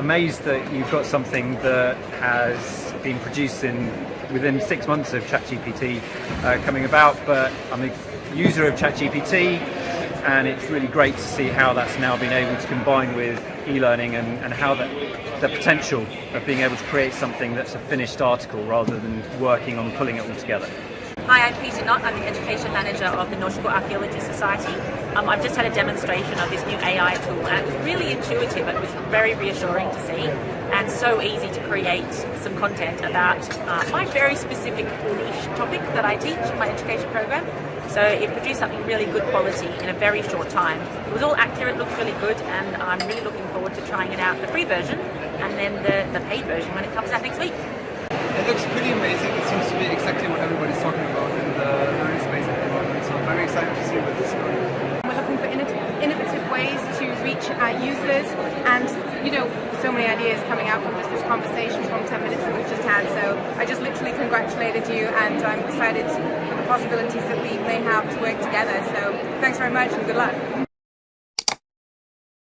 amazed that you've got something that has been produced in within six months of ChatGPT uh, coming about, but I'm a user of ChatGPT and it's really great to see how that's now been able to combine with e-learning and, and how that the potential of being able to create something that's a finished article rather than working on pulling it all together. Hi, I'm Peter Knott. I'm the Education Manager of the Nautical Archaeology Society. Um, I've just had a demonstration of this new AI tool and it was really intuitive. It was very reassuring to see and so easy to create some content about uh, my very specific niche topic that I teach in my education program. So it produced something really good quality in a very short time. It was all accurate, looked really good, and I'm really looking forward to trying it out, the free version, and then the, the paid version when it comes out next week. It looks pretty amazing. It seems to be exactly what everybody's talking about in the learning space at the moment. So I'm very excited to see where this is going. We're looking for innovative ways to reach our users and, you know, so many ideas coming out from just this conversation from 10 minutes that we've just had. So I just literally congratulated you and I'm excited for the possibilities that we may have to work together. So thanks very much and good luck.